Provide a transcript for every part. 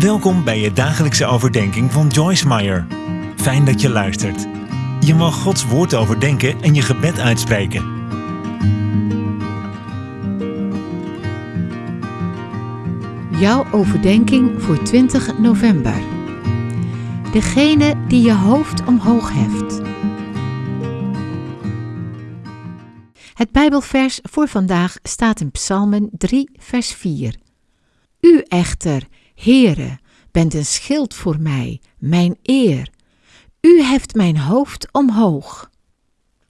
Welkom bij je dagelijkse overdenking van Joyce Meyer. Fijn dat je luistert. Je mag Gods woord overdenken en je gebed uitspreken. Jouw overdenking voor 20 november. Degene die je hoofd omhoog heft. Het Bijbelvers voor vandaag staat in Psalmen 3, vers 4. U echter, Heere, bent een schild voor mij, mijn eer. U heft mijn hoofd omhoog.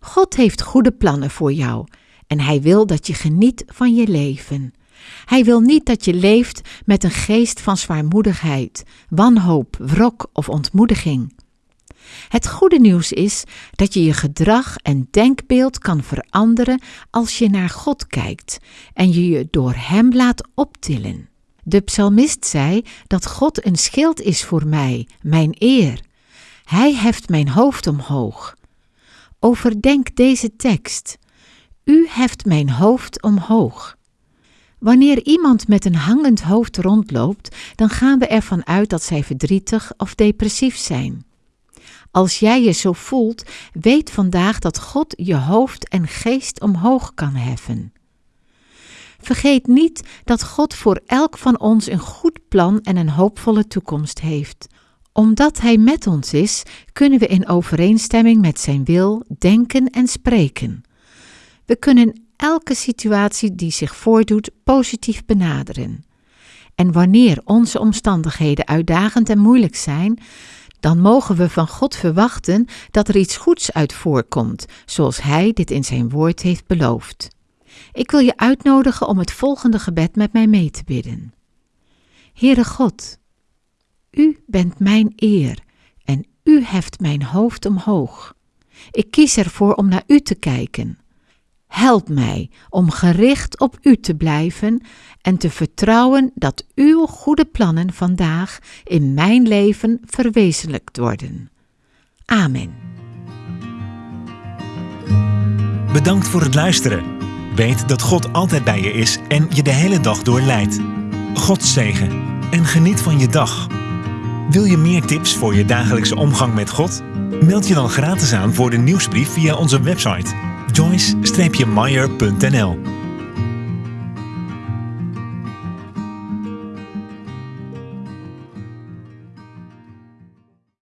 God heeft goede plannen voor jou en Hij wil dat je geniet van je leven. Hij wil niet dat je leeft met een geest van zwaarmoedigheid, wanhoop, wrok of ontmoediging. Het goede nieuws is dat je je gedrag en denkbeeld kan veranderen als je naar God kijkt en je je door Hem laat optillen. De psalmist zei dat God een schild is voor mij, mijn eer. Hij heft mijn hoofd omhoog. Overdenk deze tekst. U heft mijn hoofd omhoog. Wanneer iemand met een hangend hoofd rondloopt, dan gaan we ervan uit dat zij verdrietig of depressief zijn. Als jij je zo voelt, weet vandaag dat God je hoofd en geest omhoog kan heffen. Vergeet niet dat God voor elk van ons een goed plan en een hoopvolle toekomst heeft. Omdat Hij met ons is, kunnen we in overeenstemming met Zijn wil denken en spreken. We kunnen elke situatie die zich voordoet positief benaderen. En wanneer onze omstandigheden uitdagend en moeilijk zijn, dan mogen we van God verwachten dat er iets goeds uit voorkomt, zoals Hij dit in Zijn woord heeft beloofd. Ik wil je uitnodigen om het volgende gebed met mij mee te bidden. Heere God, U bent mijn eer en U heft mijn hoofd omhoog. Ik kies ervoor om naar U te kijken. Help mij om gericht op U te blijven en te vertrouwen dat Uw goede plannen vandaag in mijn leven verwezenlijkt worden. Amen. Bedankt voor het luisteren. Weet dat God altijd bij je is en je de hele dag door leidt. God zegen en geniet van je dag. Wil je meer tips voor je dagelijkse omgang met God? Meld je dan gratis aan voor de nieuwsbrief via onze website joyce-meyer.nl